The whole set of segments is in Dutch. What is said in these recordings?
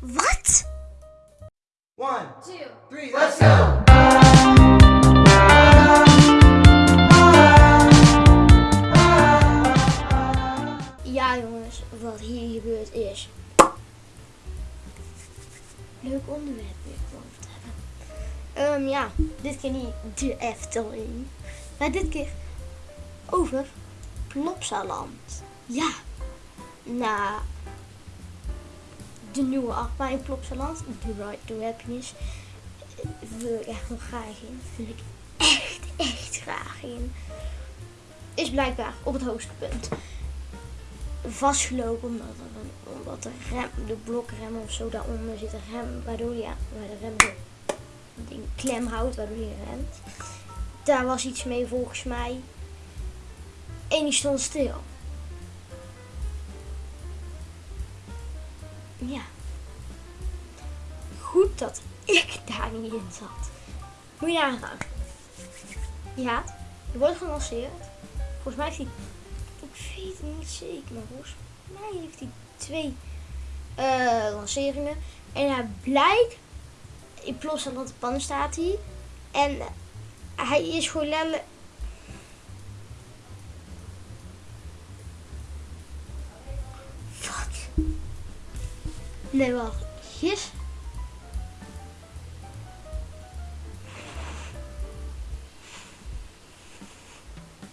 Wat? One, Two. three, let's go! Ja jongens, wat hier gebeurd is. Leuk onderwerp weer gewoon te hebben. Ehm, ja, dit keer niet de Efteling. Maar dit keer over Plopsaland. Ja, na de nieuwe achtbaan in Plopsaland, The Ride to Happiness, wil ik echt nog graag in. Wil ik echt, echt graag in. Is blijkbaar op het hoogste punt vastgelopen omdat, er omdat de, rem, de blokrem of zo daaronder zit een rem, waardoor ja, waar de rem klem houdt, waardoor je remt. Daar was iets mee volgens mij. En die stond stil. Ja. Goed dat ik daar niet in zat. Moet je nagaan. Ja, die wordt gelanceerd. Volgens mij heeft hij ik weet het niet zeker, maar volgens mij heeft hij twee eh, lanceringen. En hij blijkt, in Plopsaland de pannen staat hij. En hij is gewoon letterlijk... Wat? Nee, wacht. Gis?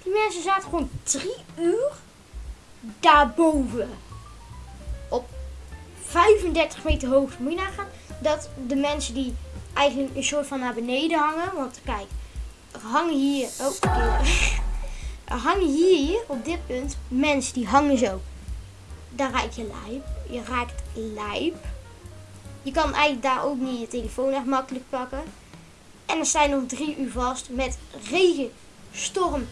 Die mensen zaten gewoon drie uur daarboven. Op 35 meter hoogte. Moet je nagaan dat de mensen die eigenlijk een soort van naar beneden hangen. Want kijk, hangen hier. Oh, hangen hier op dit punt mensen die hangen zo. Daar raak je lijp. Je raakt lijp. Je kan eigenlijk daar ook niet je telefoon echt makkelijk pakken. En sta je nog drie uur vast met regen, storm,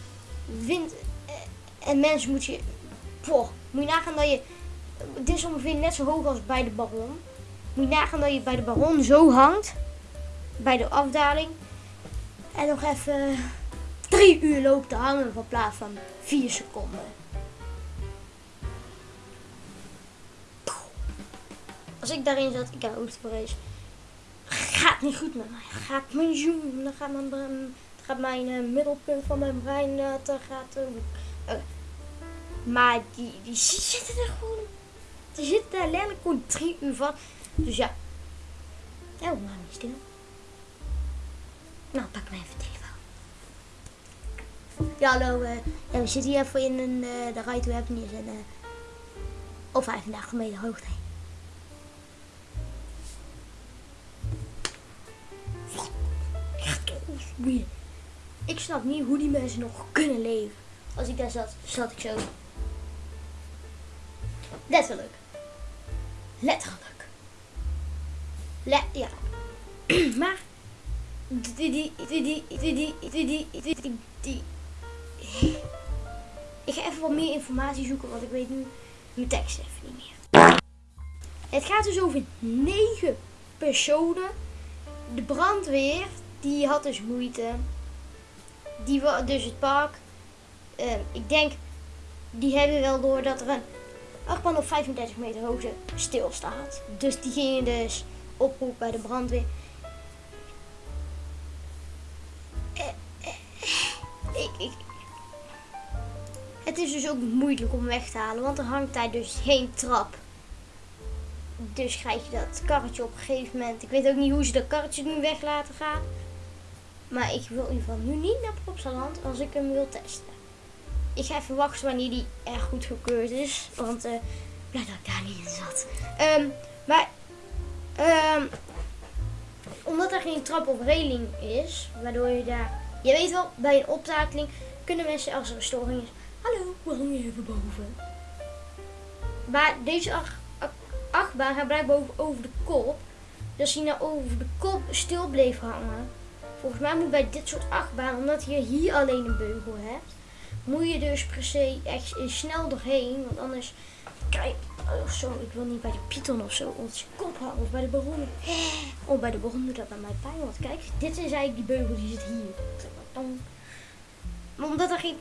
wind. eh, En mensen moet je. Moet je nagaan dat je. Dit is ongeveer net zo hoog als bij de baron. Moet je nagaan dat je bij de baron zo hangt. Bij de afdaling. En nog even drie uur loopt te hangen van plaats van vier seconden. Als ik daarin zat, ik heb hoogtevrees. Gaat niet goed met mij. Gaat mijn zoen, dan gaat mijn, gaat mijn eh, middelpunt van mijn brein, eh, dat gaat over. eh, maar die, die zitten er gewoon, die zitten daar letterlijk gewoon drie uur van. Dus ja, ja, maar niet stil. Nou, pak mijn even telefoon. Ja, hallo, eh, ja, we zitten hier even in een, eh de Ride to Happiness en eh op 35 meter hoogte. Ik snap niet hoe die mensen nog kunnen leven. Als ik daar zat, zat ik zo. Letterlijk. Letterlijk. Let, ja. maar. Ik ga even wat meer informatie zoeken, want ik weet nu mijn tekst even niet meer. Het gaat dus over negen personen. De brandweer, die had dus moeite. Die wa- dus het park. eh, ik denk, die hebben wel door dat er een achtbaan op 35 meter hoogte stilstaat. Dus die gingen dus oproep bij de brandweer. Eh, eh, ik, het is dus ook moeilijk om weg te halen, want er hangt daar dus geen trap. Dus krijg je dat karretje op een gegeven moment. Ik weet ook niet hoe ze dat karretje nu weg laten gaan. Maar ik wil in ieder geval nu niet naar Plopsaland als ik hem wil testen. Ik ga even wachten wanneer die echt goed gekeurd is. Want eh blij dat ik daar niet in zat. Ehm, maar ehm, omdat er geen trap of reling is, waardoor je daar... Je weet wel, bij een optakeling kunnen mensen als er een storing is... Hallo, we hangen even boven. Maar deze ach- ach- achtbaan gaat blijkbaar over, over de kop. Dus hij nou over de kop stil bleef hangen... Volgens mij moet bij dit soort achtbaan, omdat je hier alleen een beugel hebt... Moet je dus per se echt snel doorheen, want anders krijg oh, zo, ik wil niet bij de Python of zo zijn kop hangen of bij de baron. Oh, bij de baron doet dat bij mij pijn, want kijk, dit is eigenlijk die beugel die zit hier. Maar omdat er geen,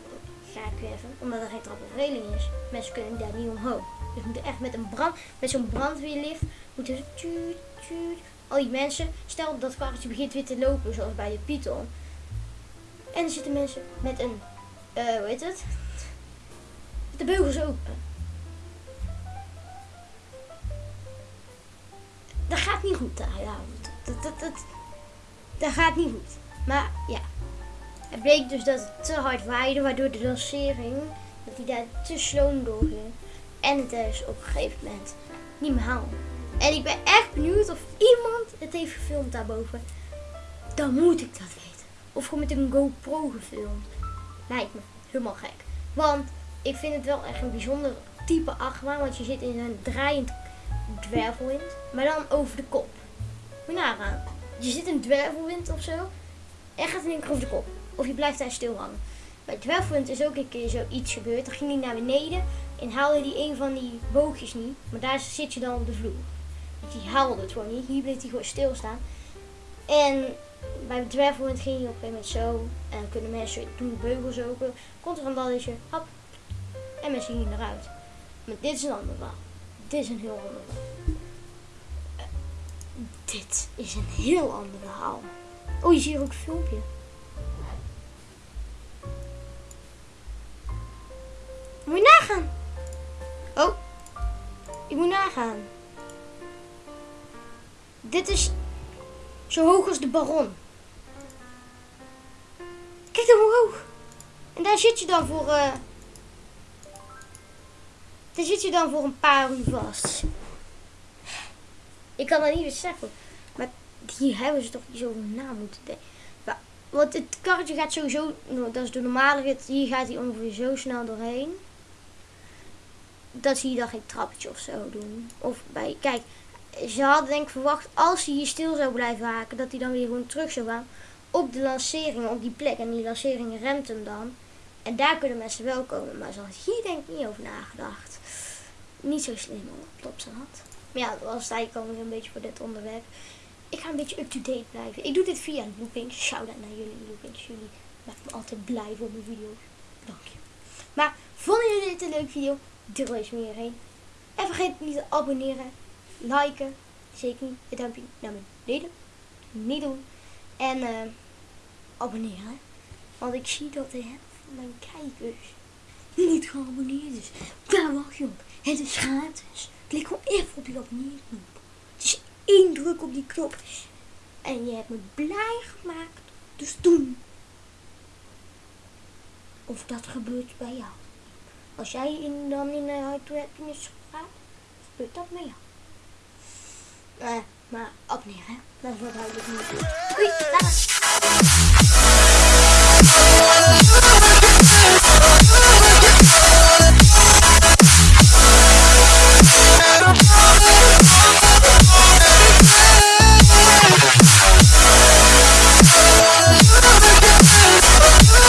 ga ik even, omdat er geen trap of reling is, mensen kunnen daar niet omhoog. Dus moeten echt met een brand, met zo'n brandweerlift, moeten ze al die mensen, stel dat karretje begint weer te lopen, zoals bij de Python. En er zitten mensen met een, eh hoe heet het? De beugels open. Dat gaat niet goed daar, ja. Dat, dat, dat, dat gaat niet goed. Maar ja, het bleek dus dat het te hard waaide, waardoor de lancering, dat hij daar te sloom doorging. En het dus op een gegeven moment niet meer haalde. En ik ben echt benieuwd of iemand het heeft gefilmd daarboven. Dan moet ik dat weten. Of gewoon met een GoPro gefilmd. Lijkt me helemaal gek. Want ik vind het wel echt een bijzonder type achtbaan. Want je zit in een draaiend dwervelwind. Maar dan over de kop. Moet je nagaan. Je zit in een dwervelwind of zo. En gaat in één keer over de kop. Of je blijft daar stil hangen. Bij dwervelwind is ook een keer zoiets gebeurd. Dan ging hij naar beneden. En haalde hij een van die boogjes niet. Maar daar zit je dan op de vloer. Die haalde het gewoon niet. Hier bleef hij gewoon stilstaan. En bij de dwervelwind ging hij op een gegeven moment zo. En dan kunnen mensen doen beugels open. Komt er een balletje. Hop. En mensen gingen eruit. Maar dit is een ander verhaal. Dit is een heel ander verhaal. Eh, dit is een heel ander verhaal. Oh, je ziet hier ook een filmpje. Dit is zo hoog als de baron. Kijk dan omhoog. En daar zit je dan voor. eh daar zit je dan voor een paar uur vast. Ik kan dat niet eens zeggen. Maar hier hebben ze toch niet zo na moeten denken. Want het karretje gaat sowieso. Dat is de normale rit. Hier gaat hij ongeveer zo snel doorheen. Dat zie je dan geen trappetje of zo doen. Of bij. Kijk, ze hadden denk ik verwacht als hij hier stil zou blijven haken, dat hij dan weer gewoon terug zou gaan op de lancering, op die plek. En die lancering remt hem dan. En daar kunnen mensen wel komen. Maar ze had hier denk ik niet over nagedacht. Niet zo slim op zijn had. Maar ja, dat was het eigenlijk alweer een beetje voor dit onderwerp. Ik ga een beetje up-to-date blijven. Ik doe dit via Loopings. Shout-out naar jullie Loopings. Jullie maken me altijd blij voor mijn video's. Dank je. Maar vonden jullie dit een leuke video? Deel deze met iedereen. En vergeet niet te abonneren, liken. Zeker niet. Het duimpje naar beneden. Niet doen. En eh, abonneren. Want ik zie dat de helft van mijn kijkers niet geabonneerd is. Daar wacht je op. Het is gratis. Klik gewoon even op die abonneerknop. Het is één druk op die knop. En je hebt me blij gemaakt. Dus doen. Of dat gebeurt bij jou. Als jij in, dan in de uitwerking gaat, gebeurt dat bij jou. Eh, maar abonneren? Dat wat duidelijk niet. Doei.